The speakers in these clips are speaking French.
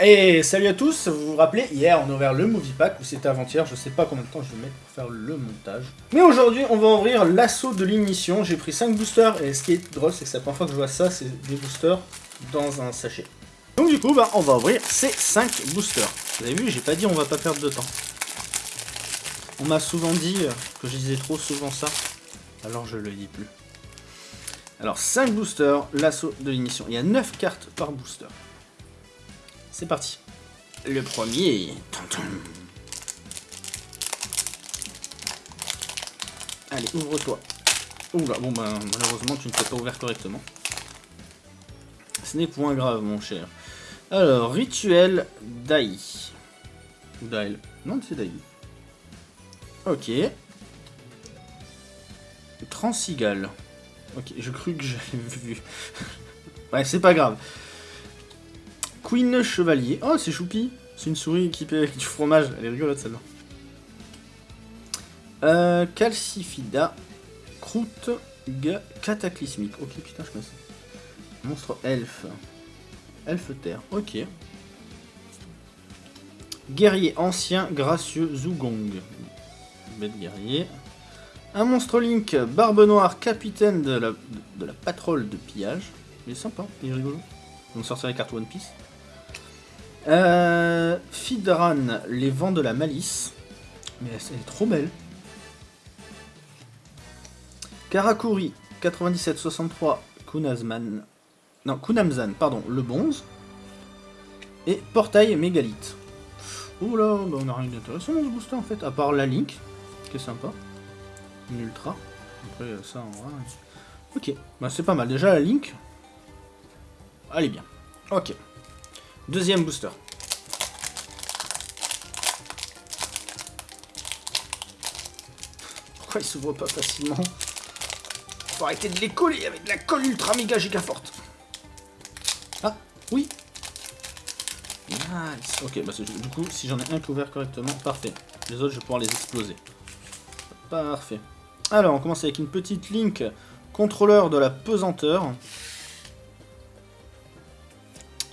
Et salut à tous, vous vous rappelez, hier on a ouvert le Movie Pack, ou c'était avant-hier, je sais pas combien de temps je vais mettre pour faire le montage. Mais aujourd'hui on va ouvrir l'assaut de l'ignition, j'ai pris 5 boosters, et ce qui est drôle c'est que la première fois que je vois ça, c'est des boosters dans un sachet. Donc du coup, bah, on va ouvrir ces 5 boosters. Vous avez vu, j'ai pas dit on va pas perdre de temps. On m'a souvent dit que je disais trop souvent ça, alors je le dis plus. Alors 5 boosters, l'assaut de l'ignition. Il y a 9 cartes par booster. C'est parti. Le premier. Allez, ouvre-toi. Oula, bon ben malheureusement tu ne t'es pas ouvert correctement. Ce n'est point grave mon cher. Alors, rituel Dai. Dai. Non, c'est Dai. Ok. Transigal. Ok, je crus que j'avais vu. ouais, c'est pas grave. Queen Chevalier. Oh, c'est choupi. C'est une souris équipée avec du fromage. Elle est rigolote celle-là. Euh, Calcifida. Croûte cataclysmique. Ok, putain, je connais. Monstre elfe. Elfe terre. Ok. Guerrier ancien gracieux Zugong. Bête guerrier. Un monstre Link, barbe noire, capitaine de la, de la patrole de pillage. Il est sympa, il est rigolo. On sortir les cartes One Piece. Euh, Fidran, les vents de la malice. Mais elle, est trop belle. Karakuri, 97-63, Kunazman. Non, Kunamzan, pardon, le bonze. Et Portail Mégalith. Oula, bah on a rien d'intéressant dans ce booster en fait, à part la Link, qui est sympa. Une ultra. Après ça, on va... Ok, bah c'est pas mal. Déjà la Link, elle est bien. Ok. Deuxième booster. Pourquoi il s'ouvre pas facilement Faut arrêter de les coller avec de la colle ultra méga giga forte. Ah, oui. Nice. Ok, bah du coup, si j'en ai un qui est ouvert correctement, parfait. Les autres, je vais pouvoir les exploser. Parfait. Alors, on commence avec une petite link contrôleur de la pesanteur.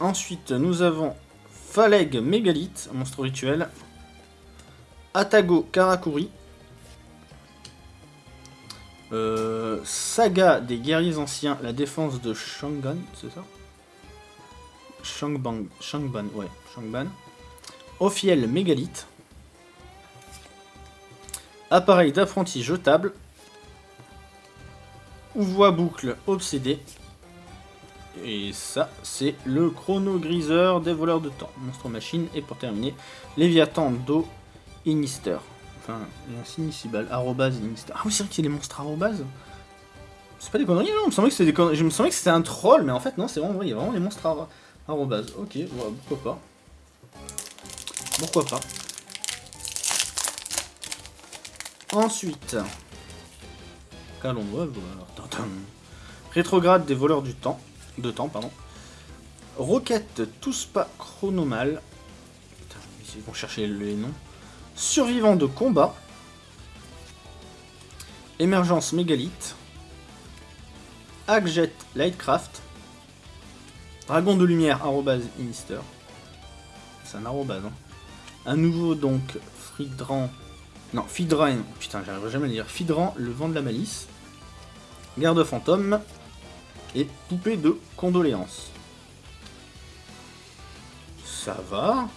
Ensuite, nous avons Phaleg Mégalith, monstre rituel. Atago Karakuri. Euh, saga des guerriers anciens, la défense de Shangan, c'est ça? Shangban, Shangban, ouais, Shangban. Ophiel Mégalith. Appareil d'apprenti jetable. Voix boucle obsédé. Et ça, c'est le chrono-griseur des voleurs de temps. Monstre machine. Et pour terminer, Léviathan Do Inister. Enfin, un. Arrobase Inister. Ah oui, c'est vrai qu'il y a des monstres arrobase. C'est pas des conneries, non. semblait Je me semblais que c'était un troll, mais en fait, non, c'est vraiment vrai. Il y a vraiment des monstres arrobase. Ok, pourquoi pas. Pourquoi pas. Ensuite, qu'allons voir? Rétrograde des voleurs du temps de temps, pardon. Roquette tous pas chronomal. Putain, ils vont chercher les noms. Survivant de combat. Émergence mégalith. Agjet Lightcraft. Dragon de lumière, arrobase Inister. C'est un arrobase, hein. Un nouveau, donc, Fridran. Non, Fidran. Putain, j'arriverai jamais à le dire. Fidran, le vent de la malice. Garde fantôme et poupée de condoléances. Ça va.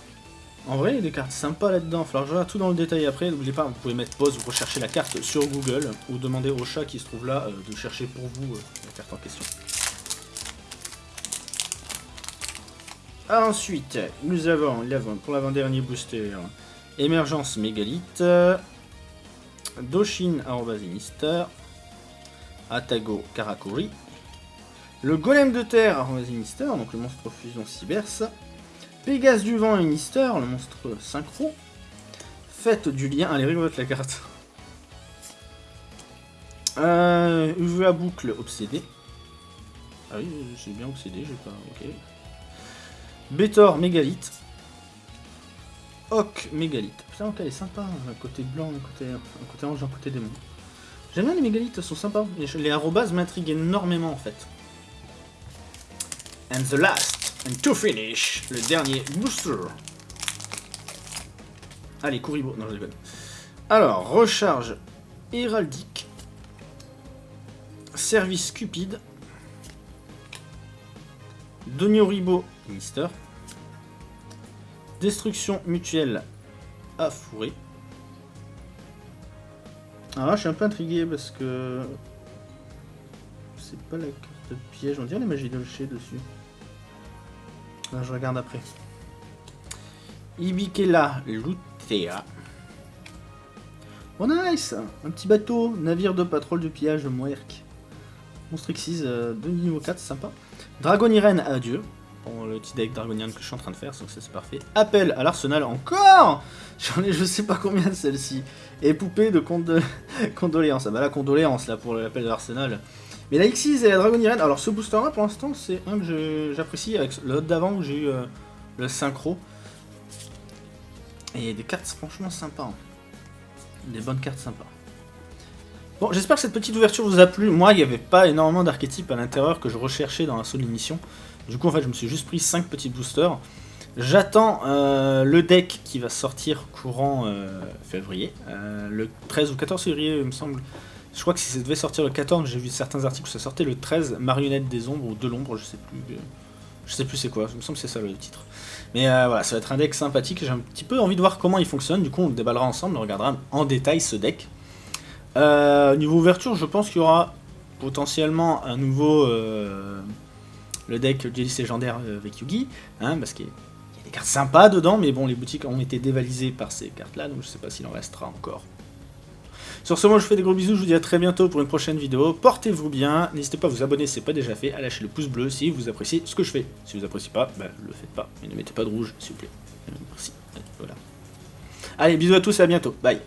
En vrai, il y a des cartes sympas là-dedans. Il va tout dans le détail après. N'oubliez pas, vous pouvez mettre pause, rechercher la carte sur Google ou demander au chat qui se trouve là euh, de chercher pour vous euh, la carte en question. Ensuite, nous avons, pour l'avant-dernier booster, Émergence Mégalith, Doshin Arobazinister, Atago Karakuri, le golem de terre à Sinister, donc le monstre fusion Cyberse. Pégase du vent Inister, le monstre synchro. Fête du lien, allez rigolote la carte. Euh, à boucle obsédé. Ah oui, j'ai bien obsédé, j'ai pas. Ok. Bétor mégalith. Oc mégalith. Putain, ok, elle est sympa. Un côté blanc, un côté, un côté ange, un côté démon. J'aime bien les mégalithes, sont sympas. Les, les arrobas m'intriguent énormément en fait. And the last. And to finish, le dernier booster. Allez, Kuribo. Non, je déconne. Alors, recharge héraldique. Service cupide. Donioribo Mister. Destruction mutuelle à fourrer. Alors là, je suis un peu intrigué parce que. C'est pas la carte de piège, on dirait les magies de dessus. Là, je regarde après. Ibikela Lutea. Oh nice Un petit bateau, navire de patrouille de pillage Moerk. Monstrixis euh, de niveau 4, sympa. Dragoniren adieu. Bon, le petit deck Dragonian que je suis en train de faire, donc c'est parfait. Appel à l'arsenal encore J'en ai je sais pas combien de celles-ci. Et poupée de condoléances. Ah bah la condoléance là pour l'appel de l'arsenal. Mais la Xyz et la Dragoniren, alors ce booster là pour l'instant c'est un que j'apprécie avec l'autre d'avant où j'ai eu euh, le synchro. Et des cartes franchement sympas. Hein. Des bonnes cartes sympas. Bon, j'espère que cette petite ouverture vous a plu. Moi, il n'y avait pas énormément d'archétypes à l'intérieur que je recherchais dans la seule émission. Du coup, en fait, je me suis juste pris 5 petits boosters. J'attends euh, le deck qui va sortir courant euh, février. Le 13 ou 14 février, il me semble. Je crois que si ça devait sortir le 14, j'ai vu certains articles où ça sortait le 13, Marionnette des ombres ou de l'ombre, je sais plus. Je sais plus c'est quoi, il me semble que c'est ça le titre. Mais voilà, ça va être un deck sympathique, j'ai un petit peu envie de voir comment il fonctionne, du coup on le déballera ensemble, on regardera en détail ce deck. niveau ouverture, je pense qu'il y aura potentiellement un nouveau le deck Jadis légendaire euh, avec Yugi, hein, parce qu'il y a des cartes sympas dedans, mais bon, les boutiques ont été dévalisées par ces cartes-là, donc je sais pas s'il en restera encore. Sur ce, moi je vous fais des gros bisous, je vous dis à très bientôt pour une prochaine vidéo. Portez-vous bien, n'hésitez pas à vous abonner si ce n'est pas déjà fait, à lâcher le pouce bleu si vous appréciez ce que je fais. Si vous appréciez pas, ben, le faites pas, et ne mettez pas de rouge, s'il vous plaît. Merci. Voilà. Allez, bisous à tous et à bientôt. Bye.